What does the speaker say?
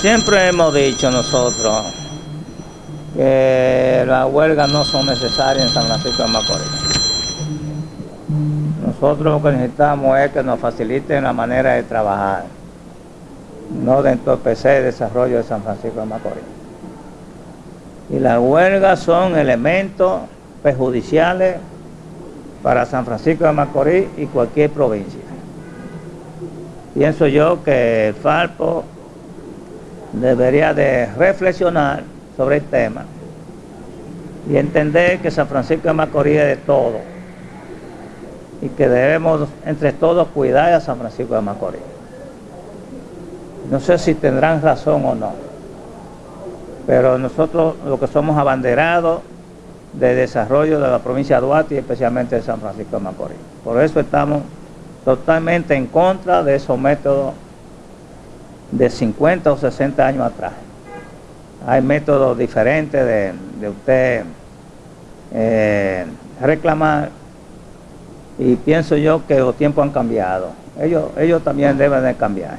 Siempre hemos dicho nosotros que las huelgas no son necesarias en San Francisco de Macorís. Nosotros lo que necesitamos es que nos faciliten la manera de trabajar, no de entorpecer el desarrollo de San Francisco de Macorís. Y las huelgas son elementos perjudiciales para San Francisco de Macorís y cualquier provincia. Pienso yo que el Falpo debería de reflexionar sobre el tema y entender que San Francisco de Macorís es de todo y que debemos entre todos cuidar a San Francisco de Macorís. No sé si tendrán razón o no, pero nosotros lo que somos abanderados de desarrollo de la provincia de Duarte y especialmente de San Francisco de Macorís. Por eso estamos totalmente en contra de esos métodos de 50 o 60 años atrás. Hay métodos diferentes de, usted eh, reclamar y pienso yo que los tiempos han cambiado. Ellos, ellos también deben de cambiar.